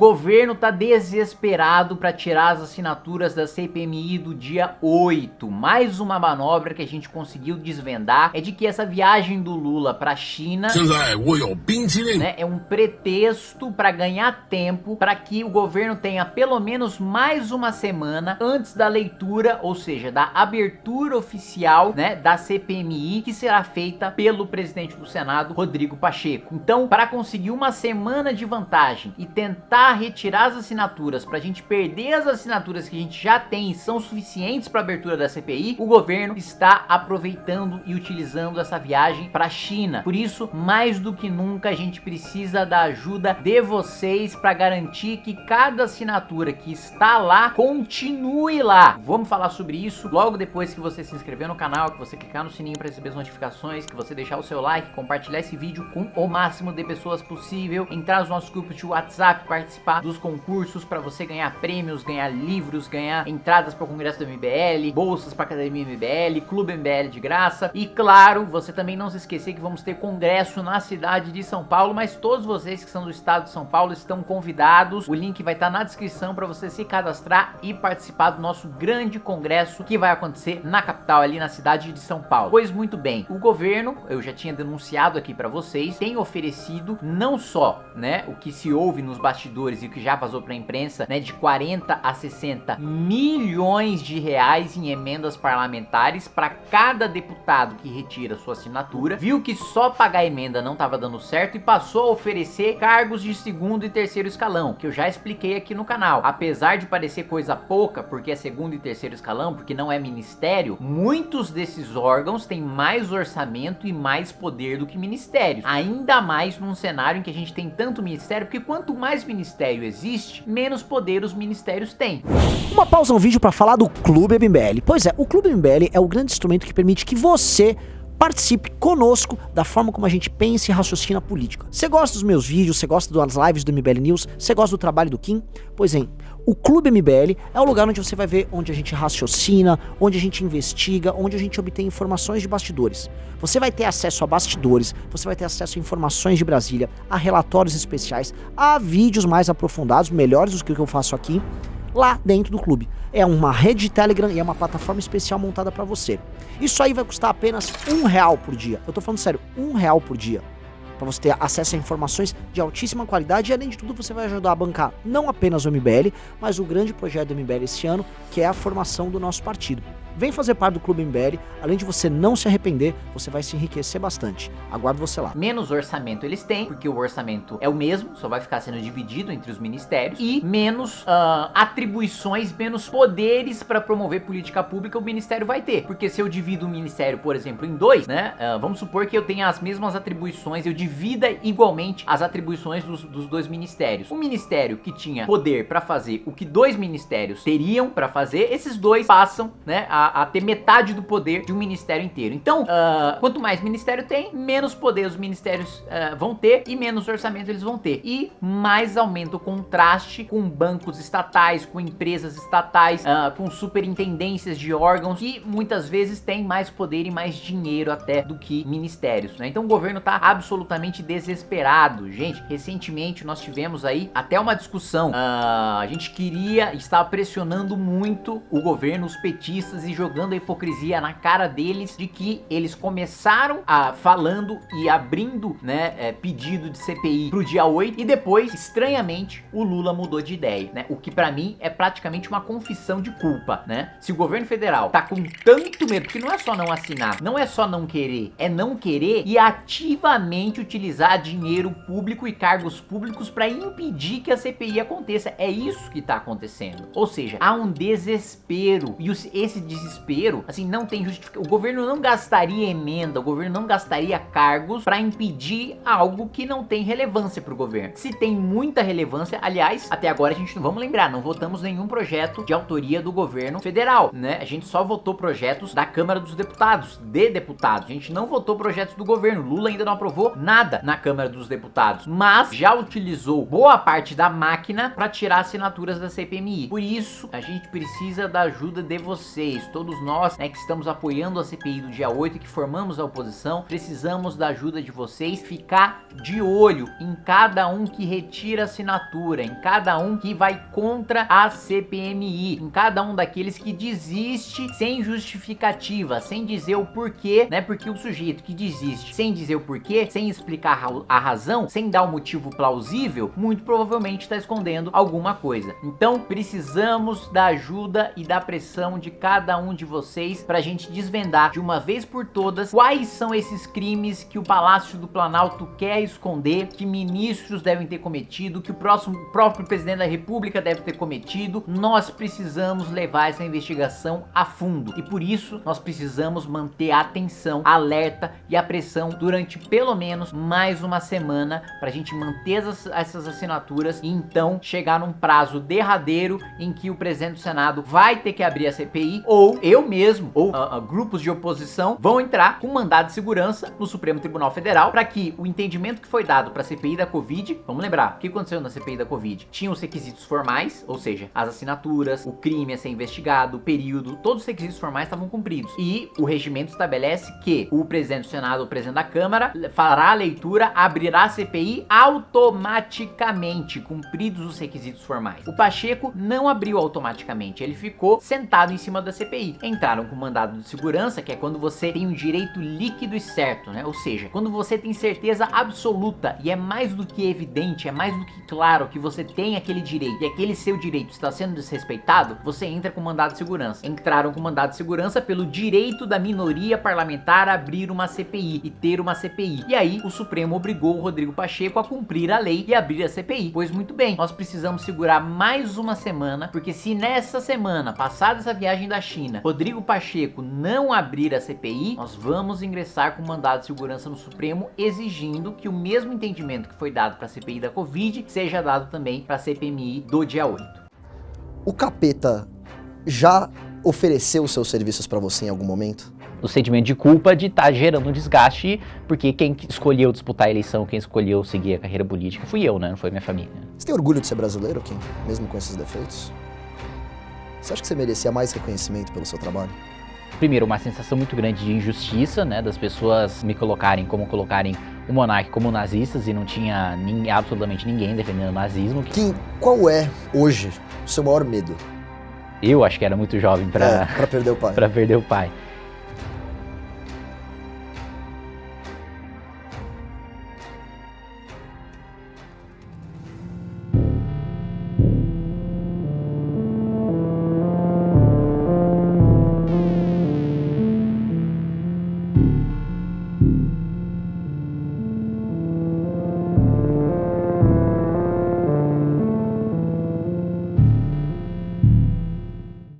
governo tá desesperado para tirar as assinaturas da CPMI do dia 8. Mais uma manobra que a gente conseguiu desvendar é de que essa viagem do Lula para China né, é um pretexto para ganhar tempo para que o governo tenha pelo menos mais uma semana antes da leitura, ou seja, da abertura oficial né, da CPMI que será feita pelo presidente do Senado, Rodrigo Pacheco. Então, para conseguir uma semana de vantagem e tentar retirar as assinaturas para a gente perder as assinaturas que a gente já tem e são suficientes para abertura da CPI, o governo está aproveitando e utilizando essa viagem para a China. Por isso, mais do que nunca, a gente precisa da ajuda de vocês para garantir que cada assinatura que está lá continue lá. Vamos falar sobre isso logo depois que você se inscrever no canal, que você clicar no sininho para receber as notificações, que você deixar o seu like, compartilhar esse vídeo com o máximo de pessoas possível, entrar nos nossos grupos de WhatsApp, participar dos concursos para você ganhar prêmios, ganhar livros, ganhar entradas para o congresso do MBL, bolsas para academia MBL, clube MBL de graça e claro, você também não se esquecer que vamos ter congresso na cidade de São Paulo, mas todos vocês que são do estado de São Paulo estão convidados. O link vai estar na descrição para você se cadastrar e participar do nosso grande congresso que vai acontecer na capital ali na cidade de São Paulo. Pois muito bem, o governo, eu já tinha denunciado aqui para vocês, tem oferecido não só, né, o que se ouve nos bastidores e o que já vazou para a imprensa, né, de 40 a 60 milhões de reais em emendas parlamentares para cada deputado que retira sua assinatura, viu que só pagar emenda não estava dando certo e passou a oferecer cargos de segundo e terceiro escalão, que eu já expliquei aqui no canal. Apesar de parecer coisa pouca, porque é segundo e terceiro escalão, porque não é ministério, muitos desses órgãos têm mais orçamento e mais poder do que ministérios. Ainda mais num cenário em que a gente tem tanto ministério, porque quanto mais ministério existe, menos poder os ministérios têm. Uma pausa no vídeo para falar do Clube MBL. Pois é, o Clube MBL é o grande instrumento que permite que você participe conosco da forma como a gente pensa e raciocina política. Você gosta dos meus vídeos, você gosta das lives do MBL News, você gosta do trabalho do Kim? Pois bem, o Clube MBL é o lugar onde você vai ver onde a gente raciocina, onde a gente investiga, onde a gente obtém informações de bastidores. Você vai ter acesso a bastidores, você vai ter acesso a informações de Brasília, a relatórios especiais, a vídeos mais aprofundados, melhores do que o que eu faço aqui, lá dentro do clube. É uma rede de Telegram e é uma plataforma especial montada para você. Isso aí vai custar apenas um real por dia. Eu tô falando sério, um real por dia. Para você ter acesso a informações de altíssima qualidade e além de tudo você vai ajudar a bancar não apenas o MBL, mas o grande projeto do MBL esse ano, que é a formação do nosso partido. Vem fazer parte do Clube MBL, além de você não se arrepender, você vai se enriquecer bastante. Aguardo você lá. Menos orçamento eles têm, porque o orçamento é o mesmo, só vai ficar sendo dividido entre os ministérios, e menos uh, atribuições, menos poderes para promover política pública o ministério vai ter. Porque se eu divido o ministério, por exemplo, em dois, né, uh, vamos supor que eu tenha as mesmas atribuições, eu divida igualmente as atribuições dos, dos dois ministérios. O ministério que tinha poder para fazer o que dois ministérios teriam para fazer, esses dois passam, né, a a, ter metade do poder de um ministério inteiro. Então, uh, quanto mais ministério tem, menos poder os ministérios uh, vão ter e menos orçamento eles vão ter. E mais aumenta o contraste com bancos estatais, com empresas estatais, uh, com superintendências de órgãos que muitas vezes têm mais poder e mais dinheiro até do que ministérios, né? Então o governo tá absolutamente desesperado. Gente, recentemente nós tivemos aí até uma discussão. a gente queria, estava pressionando muito o governo, os petistas e jogando a hipocrisia na cara deles de que eles começaram a falando e abrindo, né, é, pedido de CPI pro dia 8 e depois, estranhamente, o Lula mudou de ideia, né? O que para mim é praticamente uma confissão de culpa, né? Se o governo federal tá com tanto medo, porque não é só não assinar, não é só não querer, é não querer e ativamente utilizar dinheiro público e cargos públicos para impedir que a CPI aconteça. É isso que tá acontecendo. Ou seja, há um desespero e esse desespero desespero, assim, não tem justificação. O governo não gastaria emenda, o governo não gastaria cargos para impedir algo que não tem relevância para o governo. Se tem muita relevância, aliás, até agora a gente não vamos lembrar, não votamos nenhum projeto de autoria do governo federal, né? A gente só votou projetos da Câmara dos Deputados, de deputados. A gente não votou projetos do governo. Lula ainda não aprovou nada na Câmara dos Deputados, mas já utilizou boa parte da máquina para tirar assinaturas da CPMI. Por isso, a gente precisa da ajuda de vocês todos nós né, que estamos apoiando a CPI do dia 8 e que formamos a oposição, precisamos da ajuda de vocês, ficar de olho em cada um que retira assinatura, em cada um que vai contra a CPMI, em cada um daqueles que desiste sem justificativa, sem dizer o porquê, né? Porque o sujeito que desiste sem dizer o porquê, sem explicar a razão, sem dar um motivo plausível, muito provavelmente está escondendo alguma coisa. Então precisamos da ajuda e da pressão de cada um de vocês para a gente desvendar de uma vez por todas quais são esses crimes que o Palácio do Planalto quer esconder, que ministros devem ter cometido, que o próximo próprio presidente da República deve ter cometido. Nós precisamos levar essa investigação a fundo e por isso nós precisamos manter a atenção, alerta e a pressão durante pelo menos mais uma semana para a gente manter essas assinaturas e então chegar num prazo derradeiro em que o presidente do Senado vai ter que abrir a CPI ou eu mesmo ou uh, uh, grupos de oposição vão entrar com mandado de segurança no Supremo Tribunal Federal para que o entendimento que foi dado para a CPI da Covid, vamos lembrar, o que aconteceu na CPI da Covid? Tinha os requisitos formais, ou seja, as assinaturas, o crime a ser investigado, o período, todos os requisitos formais estavam cumpridos. E o regimento estabelece que o presidente do Senado, o presidente da Câmara, fará a leitura, abrirá a CPI automaticamente, cumpridos os requisitos formais. O Pacheco não abriu automaticamente, ele ficou sentado em cima da CPI. Entraram com mandado de segurança, que é quando você tem um direito líquido e certo, né? Ou seja, quando você tem certeza absoluta e é mais do que evidente, é mais do que claro que você tem aquele direito e aquele seu direito está sendo desrespeitado, você entra com mandado de segurança. Entraram com mandado de segurança pelo direito da minoria parlamentar a abrir uma CPI e ter uma CPI. E aí o Supremo obrigou o Rodrigo Pacheco a cumprir a lei e abrir a CPI. Pois muito bem, nós precisamos segurar mais uma semana, porque se nessa semana, passada essa viagem da China, Rodrigo Pacheco não abrir a CPI, nós vamos ingressar com mandado de segurança no Supremo exigindo que o mesmo entendimento que foi dado para a CPI da Covid seja dado também para a CPMI do dia 8. O capeta já ofereceu seus serviços para você em algum momento? O sentimento de culpa de estar tá gerando um desgaste, porque quem escolheu disputar a eleição, quem escolheu seguir a carreira política fui eu, né? Não foi minha família. Você tem orgulho de ser brasileiro, Kim? Mesmo com esses defeitos? Você acha que você merecia mais reconhecimento pelo seu trabalho? Primeiro, uma sensação muito grande de injustiça, né? Das pessoas me colocarem como colocarem o monarca como nazistas e não tinha nem, absolutamente ninguém defendendo o nazismo. Kim, qual é, hoje, o seu maior medo? Eu acho que era muito jovem para é, perder o pai. para perder o pai.